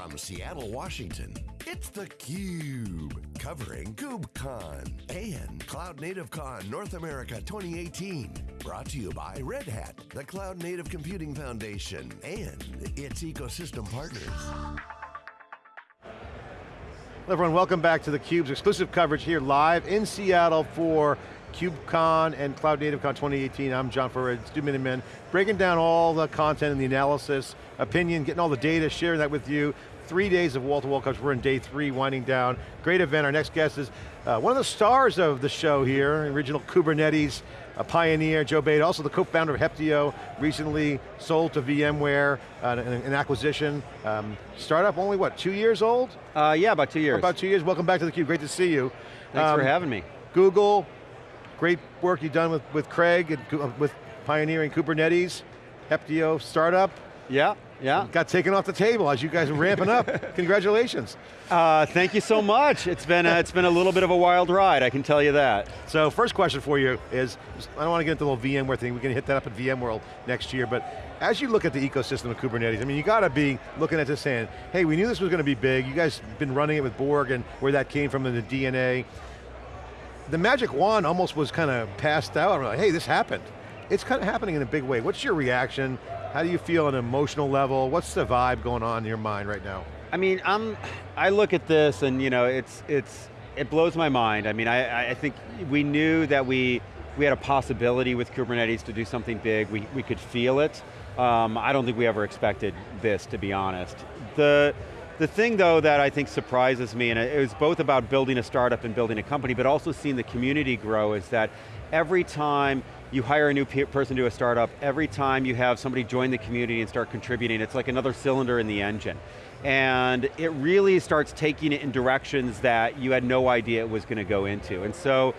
From Seattle, Washington, it's theCUBE, covering KubeCon and Cloud Native Con North America 2018. Brought to you by Red Hat, the Cloud Native Computing Foundation, and its ecosystem partners. Hello everyone, welcome back to theCUBE's exclusive coverage here live in Seattle for KubeCon and Cloud Native Con 2018. I'm John Furrier, Stu Miniman, breaking down all the content and the analysis, opinion, getting all the data, sharing that with you. Three days of wall-to-wall -wall coverage, we're in day three, winding down. Great event, our next guest is uh, one of the stars of the show here, original Kubernetes, a pioneer, Joe Beda, also the co-founder of Heptio, recently sold to VMware, uh, an, an, acquisition. Um, startup only, what, two years old? Uh, yeah, about two years. About two years, welcome back to theCUBE, great to see you. Thanks um, for having me. Google, great work you've done with, with Craig, and, uh, with pioneering Kubernetes, Heptio startup. Yeah, yeah. Got taken off the table as you guys are ramping up. Congratulations. Uh, thank you so much. It's been, a, it's been a little bit of a wild ride, I can tell you that. So first question for you is, I don't want to get into the little VMware thing, we can hit that up at VMworld next year, but as you look at the ecosystem of Kubernetes, I mean, you got to be looking at this saying, hey, we knew this was going to be big, you guys have been running it with Borg and where that came from in the DNA the magic wand almost was kind of passed out. I'm like, hey, this happened. It's kind of happening in a big way. What's your reaction? How do you feel on an emotional level? What's the vibe going on in your mind right now? I mean, I'm, I look at this and you know, it's, it's, it blows my mind. I mean, I, I think we knew that we, we had a possibility with Kubernetes to do something big. We, we could feel it. Um, I don't think we ever expected this, to be honest. The, the thing though that I think surprises me, and it was both about building a startup and building a company, but also seeing the community grow is that every time you hire a new person to a startup, every time you have somebody join the community and start contributing, it's like another cylinder in the engine. And it really starts taking it in directions that you had no idea it was going to go into. And so,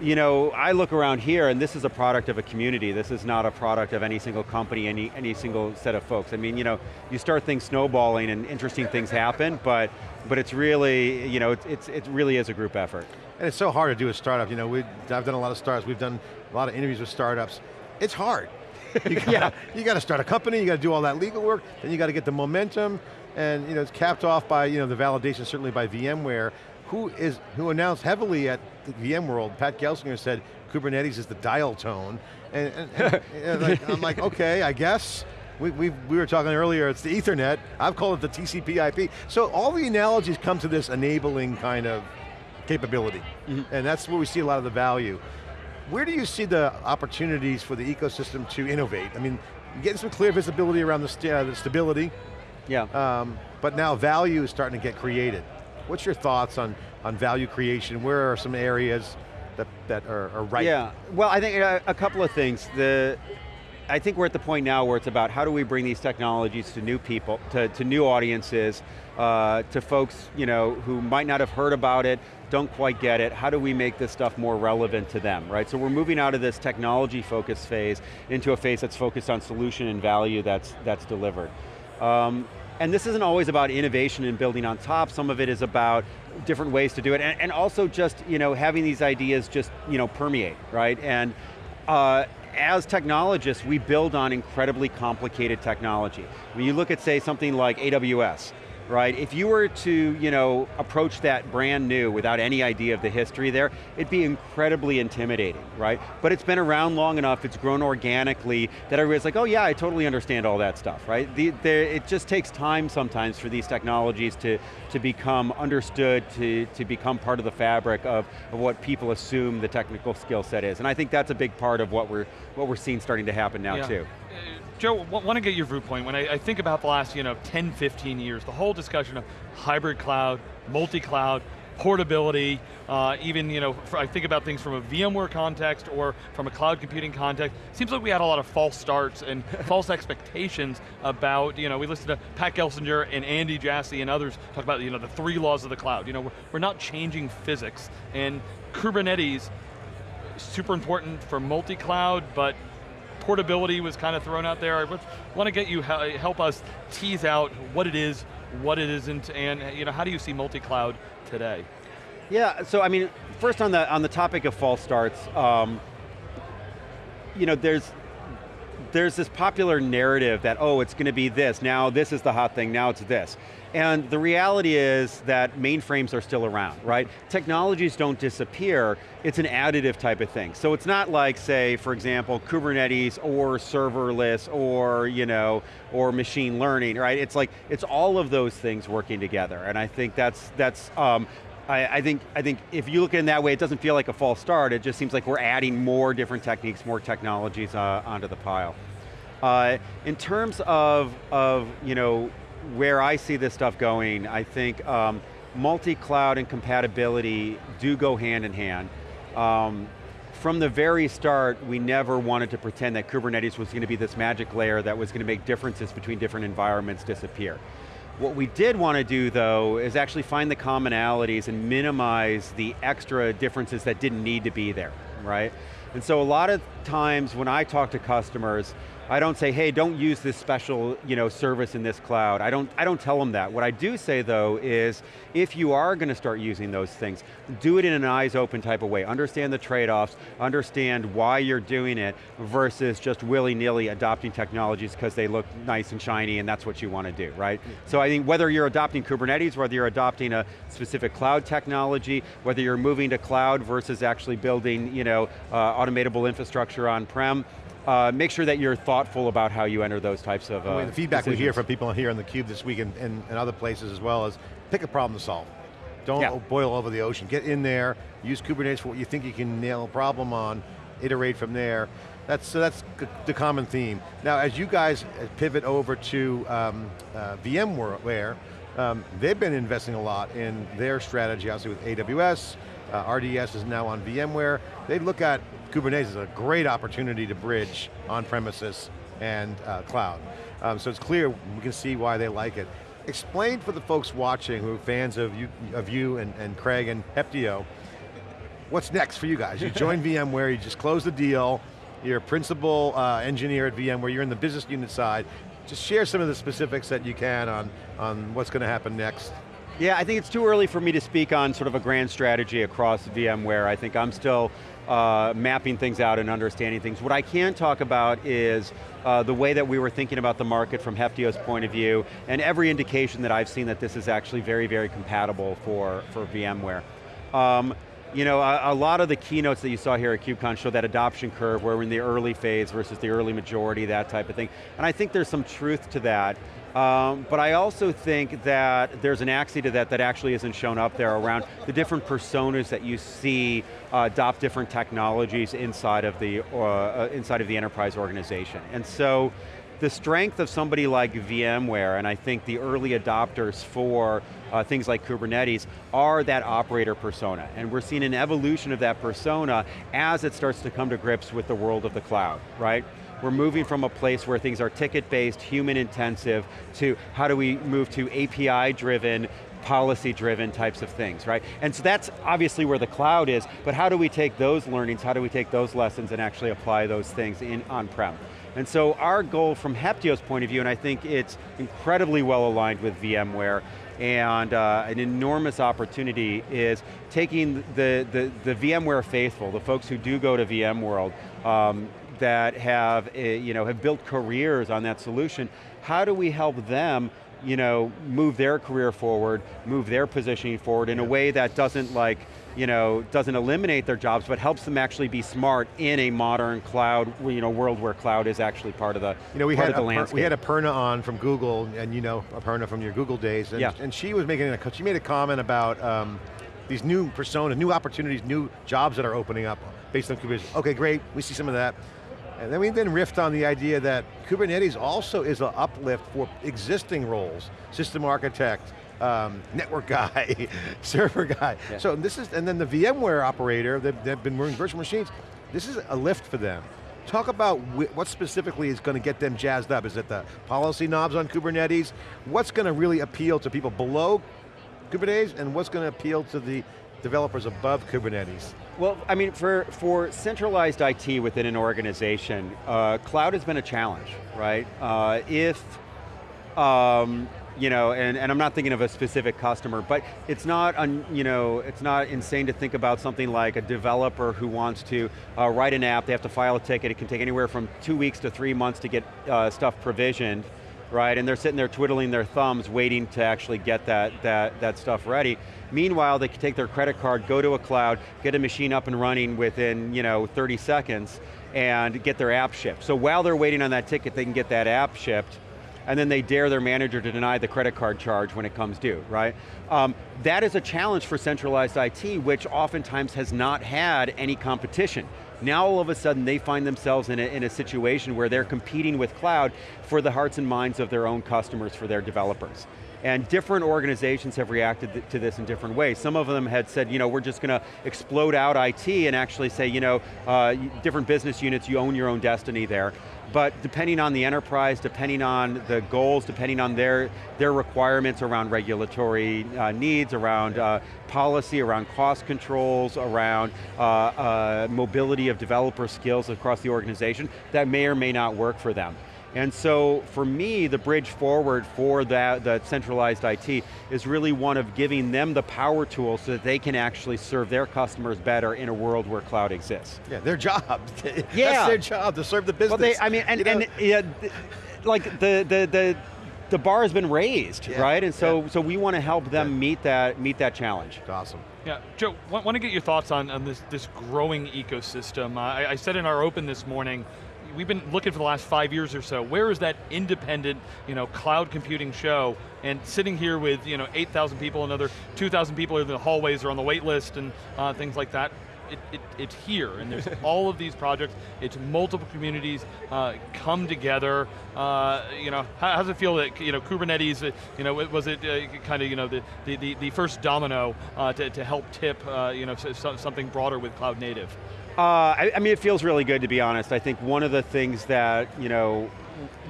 you know, I look around here and this is a product of a community. This is not a product of any single company, any, any single set of folks. I mean, you know, you start things snowballing and interesting things happen, but, but it's really, you know, it's, it really is a group effort. And it's so hard to do a startup. You know, we, I've done a lot of startups, we've done a lot of interviews with startups. It's hard. You gotta, yeah. you got to start a company, you got to do all that legal work, then you got to get the momentum, and you know, it's capped off by you know, the validation certainly by VMware, who is who announced heavily at VMworld, Pat Gelsinger said Kubernetes is the dial tone, and, and, and like, I'm like, okay, I guess. We, we, we were talking earlier, it's the ethernet, I've called it the TCP IP. So all the analogies come to this enabling kind of capability, mm -hmm. and that's where we see a lot of the value. Where do you see the opportunities for the ecosystem to innovate? I mean, getting some clear visibility around the, st uh, the stability, yeah. Um, but now value is starting to get created. What's your thoughts on, on value creation? Where are some areas that, that are, are right? Yeah, well I think a, uh, a couple of things. The, I think we're at the point now where it's about how do we bring these technologies to new people, to, to new audiences, uh, to folks you know, who might not have heard about it, don't quite get it, how do we make this stuff more relevant to them, right? So we're moving out of this technology focused phase into a phase that's focused on solution and value that's, that's delivered. Um, and this isn't always about innovation and building on top, some of it is about different ways to do it, and, and also just you know, having these ideas just you know, permeate, right? And uh, as technologists, we build on incredibly complicated technology. When you look at, say, something like AWS, right? If you were to, you know, approach that brand new without any idea of the history there, it'd be incredibly intimidating, right? But it's been around long enough, it's grown organically, that everybody's like, oh yeah, I totally understand all that stuff, right? The, the, it just takes time sometimes for these technologies to, to become understood, to, to become part of the fabric of, of what people assume the technical skill set is. And I think that's a big part of what we're, what we're seeing starting to happen now yeah. too. Joe, want to get your viewpoint. When I, I, think about the last you know, 10, 15 years, the whole discussion of hybrid cloud, multi-cloud, portability, uh, even, you know, I think about things from a VMware context or from a cloud computing context, seems like we had a lot of false starts and false expectations about, you know, we listened to Pat Gelsinger and Andy Jassy and others talk about, you know, the three laws of the cloud. You know, we're, we're not changing physics, and Kubernetes, super important for multi-cloud, but portability was kind of thrown out there. I want to get you, help us tease out what it is, what it isn't, and you know, how do you see multi-cloud today? Yeah, so I mean, first on the, on the topic of false starts, um, you know, there's, there's this popular narrative that, oh, it's going to be this, now this is the hot thing, now it's this. And the reality is that mainframes are still around, right? Technologies don't disappear, it's an additive type of thing. So it's not like, say, for example, Kubernetes or serverless or, you know, or machine learning, right? It's like, it's all of those things working together. And I think that's, that's um, I, I, think, I think if you look at it in that way, it doesn't feel like a false start, it just seems like we're adding more different techniques, more technologies uh, onto the pile. Uh, in terms of, of you know, where I see this stuff going, I think um, multi-cloud and compatibility do go hand in hand. Um, from the very start, we never wanted to pretend that Kubernetes was going to be this magic layer that was going to make differences between different environments disappear. What we did want to do though, is actually find the commonalities and minimize the extra differences that didn't need to be there, right? And so a lot of times when I talk to customers, I don't say, hey, don't use this special you know, service in this cloud. I don't, I don't tell them that. What I do say though is, if you are going to start using those things, do it in an eyes open type of way. Understand the trade-offs, understand why you're doing it, versus just willy-nilly adopting technologies because they look nice and shiny and that's what you want to do, right? So I think whether you're adopting Kubernetes, whether you're adopting a specific cloud technology, whether you're moving to cloud versus actually building you know, uh, automatable infrastructure on-prem, uh, make sure that you're thoughtful about how you enter those types of uh, The feedback decisions. we hear from people here on theCUBE this week and, and, and, other places as well is, pick a problem to solve. Don't yeah. boil over the ocean. Get in there, use Kubernetes for what you think you can nail a problem on, iterate from there. That's, so that's the common theme. Now as you guys pivot over to um, uh, VMware, um, they've been investing a lot in their strategy, obviously with AWS, uh, RDS is now on VMware. They look at Kubernetes as a great opportunity to bridge on-premises and uh, cloud. Um, so it's clear, we can see why they like it. Explain for the folks watching who are fans of you, of you and, and Craig and Heptio, what's next for you guys? You joined VMware, you just closed the deal, you're a principal uh, engineer at VMware, you're in the business unit side. Just share some of the specifics that you can on, on what's going to happen next. Yeah, I think it's too early for me to speak on sort of a grand strategy across VMware. I think I'm still uh, mapping things out and understanding things. What I can talk about is uh, the way that we were thinking about the market from Heptio's point of view, and every indication that I've seen that this is actually very, very compatible for, for VMware. Um, you know, a, a, lot of the keynotes that you saw here at KubeCon show that adoption curve where we're in the early phase versus the early majority, that type of thing. And I think there's some truth to that. Um, but I also think that there's an axis to that that actually isn't shown up there around the different personas that you see uh, adopt different technologies inside of the uh, uh, inside of the enterprise organization. And so the strength of somebody like VMware, and I think the early adopters for uh, things like Kubernetes, are that operator persona. And we're seeing an evolution of that persona as it starts to come to grips with the world of the cloud, right? We're moving from a place where things are ticket-based, human-intensive, to how do we move to API-driven, policy-driven types of things, right? And so that's obviously where the cloud is, but how do we take those learnings, how do we take those lessons and actually apply those things in on-prem? And so our goal from Heptio's point of view, and I think it's incredibly well aligned with VMware, and uh, an enormous opportunity is taking the, the, the VMware faithful, the folks who do go to VMworld, um, that have, eh, you know, have built careers on that solution, how do we help them you know, move their career forward, move their positioning forward in a way that doesn't like, you know, doesn't eliminate their jobs, but helps them actually be smart in a modern cloud, you know, world where cloud is actually part of the, you know, we had the landscape. We had Aparna on from Google, and you know Aparna from your Google days, and, yeah. and she was making a, she made a comment about um, these new personas, new opportunities, new jobs that are opening up based on Kubernetes. Okay, great, we see some of that. And then we then riffed on the idea that Kubernetes also is an uplift for existing roles, system architect, um, network guy, server guy. Yeah. So this is, and then the VMware operator, they've, they've been running virtual machines, this is a lift for them. Talk about what specifically is going to get them jazzed up. Is it the policy knobs on Kubernetes? What's going to really appeal to people below Kubernetes and what's going to appeal to the developers above Kubernetes? Well, I mean, for, for centralized IT within an organization, uh, cloud has been a challenge, right? Uh, if, um, you know, and, and I'm not thinking of a specific customer, but it's not, un, you know, it's not insane to think about something like a developer who wants to uh, write an app, they have to file a ticket, it can take anywhere from two weeks to three months to get uh, stuff provisioned, right? And they're sitting there twiddling their thumbs waiting to actually get that, that, that stuff ready. Meanwhile, they can take their credit card, go to a cloud, get a machine up and running within you know, 30 seconds, and get their app shipped. So while they're waiting on that ticket, they can get that app shipped, and then they dare their manager to deny the credit card charge when it comes due, right? Um, that is a challenge for centralized IT, which oftentimes has not had any competition. Now all of a sudden they find themselves in a, in a situation where they're competing with cloud for the hearts and minds of their own customers, for their developers. And different organizations have reacted to this in different ways. Some of them had said, you know, we're just going to explode out IT and actually say, you know, uh, different business units, you own your own destiny there but depending on the enterprise, depending on the goals, depending on their, their requirements around regulatory uh, needs, around uh, policy, around cost controls, around uh, uh, mobility of developer skills across the organization, that may or may not work for them. And so for me, the bridge forward for that, the centralized IT is really one of giving them the power tools so that they can actually serve their customers better in a world where cloud exists. Yeah, their job. yeah. That's their job, to serve the business. Well, they, I mean, and, you know? and yeah, like the, the, the, the bar has been raised, yeah. right? And so, yeah. so we want to help them yeah. meet that meet that challenge. That's awesome. Yeah, Joe, want, want to get your thoughts on, on this, this growing ecosystem. Uh, I, I said in our open this morning, we've been looking for the last five years or so, where is that independent, you know, cloud computing show? And sitting here with, you know, 8,000 people, another 2,000 people in the hallways or on the wait list and uh, things like that, it, it, it's here, and there's all of these projects, it's multiple communities uh, come together. Uh, you know, how, how, does it feel that, you know, Kubernetes, uh, you know, was it uh, kind of, you know, the, the, the first domino uh, to, to help tip, uh, you know, something broader with cloud native? Uh, I, I, mean, it feels really good to be honest. I think one of the things that, you know,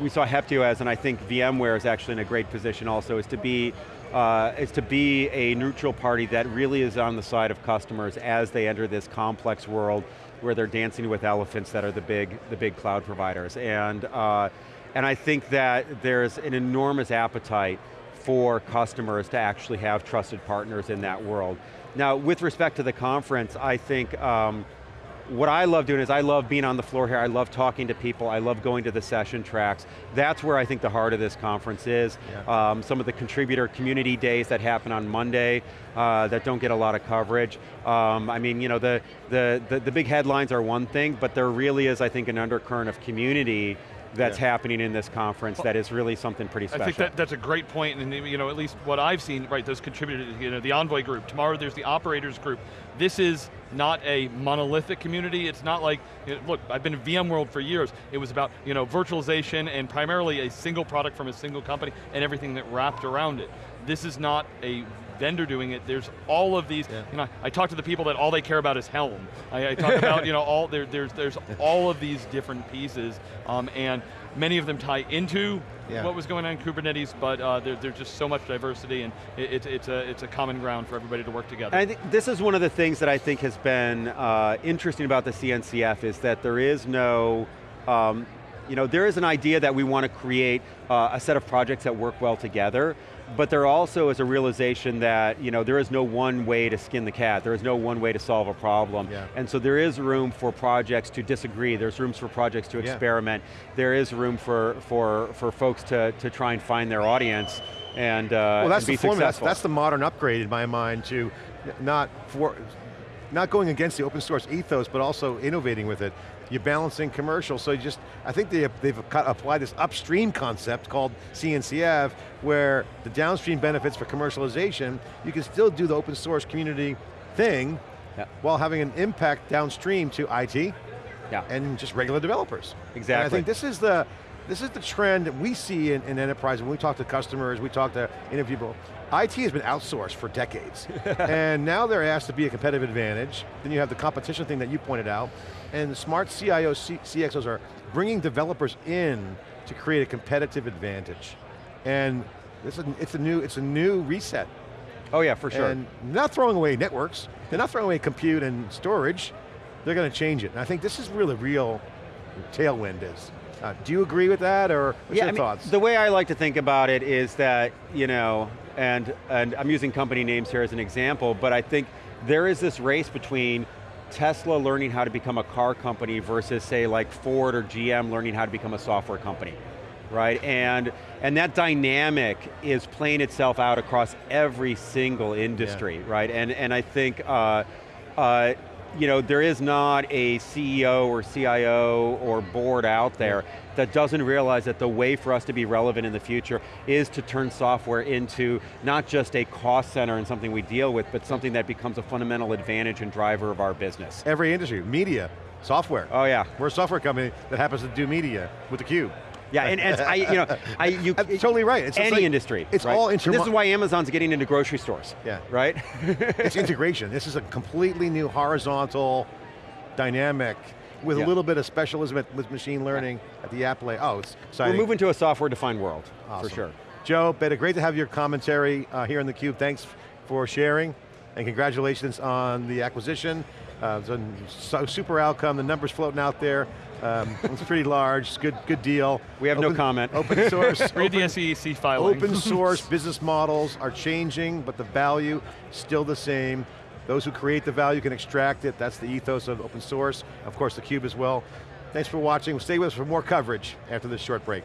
we saw Heptio as, and I think VMware is actually in a great position also, is to be uh, is to be a neutral party that really is on the side of customers as they enter this complex world where they're dancing with elephants that are the big, the big cloud providers. And, uh, and I think that there's an enormous appetite for customers to actually have trusted partners in that world. Now, with respect to the conference, I think um, what I love doing is I love being on the floor here, I love talking to people, I love going to the session tracks. That's where I think the heart of this conference is. Yeah. Um, some of the contributor community days that happen on Monday uh, that don't get a lot of coverage. Um, I mean, you know, the, the, the, the big headlines are one thing, but there really is, I think, an undercurrent of community that's yeah. happening in this conference that is really something pretty special. I think that, that's a great point, and you know, at least what I've seen, right, those contributors, you know, the Envoy group, tomorrow there's the operators group. This is not a monolithic community, it's not like, you know, look, I've been in VMworld for years, it was about, you know, virtualization and primarily a single product from a single company and everything that wrapped around it. This is not a vendor doing it. There's all of these, yeah. you know, I talk to the people that all they care about is Helm. I, I talk about, you know, all, there, there's, there's all of these different pieces, um, and many of them tie into yeah. what was going on in Kubernetes, but uh, there, there's just so much diversity and it, it, it's, a, it's a common ground for everybody to work together. I think this is one of the things that I think has been uh, interesting about the CNCF is that there is no, um, you know, there is an idea that we want to create uh, a set of projects that work well together, but there also is a realization that you know, there is no one way to skin the cat, there is no one way to solve a problem. Yeah. And so there is room for projects to disagree, there's rooms for projects to yeah. experiment, there is room for, for, for folks to, to try and find their audience and, uh, well, that's and be the formula. That's, that's the modern upgrade in my mind to not for, not going against the open source ethos, but also innovating with it. You're balancing commercial, so you just, I think they, they've applied this upstream concept called CNCF, where the downstream benefits for commercialization, you can still do the open source community thing, yeah. while having an impact downstream to IT, yeah. and just regular developers. Exactly. And I think this is the, this is the trend that we see in, in enterprise when we talk to customers, we talk to interview people. IT has been outsourced for decades, and now they're asked to be a competitive advantage. Then you have the competition thing that you pointed out, and smart CIOs, CXOs are bringing developers in to create a competitive advantage. And this is, it's a new, it's a new reset. Oh yeah, for sure. And not throwing away networks, they're not throwing away compute and storage, they're going to change it. And I think this is really real tailwind is. Uh, do you agree with that, or what's yeah, your I mean, thoughts? The way I like to think about it is that, you know, and, and I'm using company names here as an example, but I think there is this race between Tesla learning how to become a car company versus say like Ford or GM learning how to become a software company, right? And, and that dynamic is playing itself out across every single industry, yeah. right? And, and I think, uh, uh, you know, there is not a CEO or CIO or board out there that doesn't realize that the way for us to be relevant in the future is to turn software into not just a cost center and something we deal with, but something that becomes a fundamental advantage and driver of our business. Every industry, media, software. Oh yeah. We're a software company that happens to do media with theCUBE. Yeah, and, and I, you know, I, you, That's totally right. It's any like, industry. It's right? all This is why Amazon's getting into grocery stores. Yeah. Right? it's integration. This is a completely new horizontal dynamic with yeah. a little bit of specialism with machine learning yeah. at the app layer. Oh, it's exciting. We're moving to a software-defined world, awesome. for sure. Joe, Beda, great to have your commentary uh, here on theCUBE. Thanks for sharing, and congratulations on the acquisition. Uh, it's a super outcome, the numbers floating out there. Um, it's pretty large, it's good, good deal. We have open, no comment. Open source. Read the SEC filing. Open source business models are changing, but the value still the same. Those who create the value can extract it. That's the ethos of open source. Of course, theCUBE as well. Thanks for watching. Stay with us for more coverage after this short break.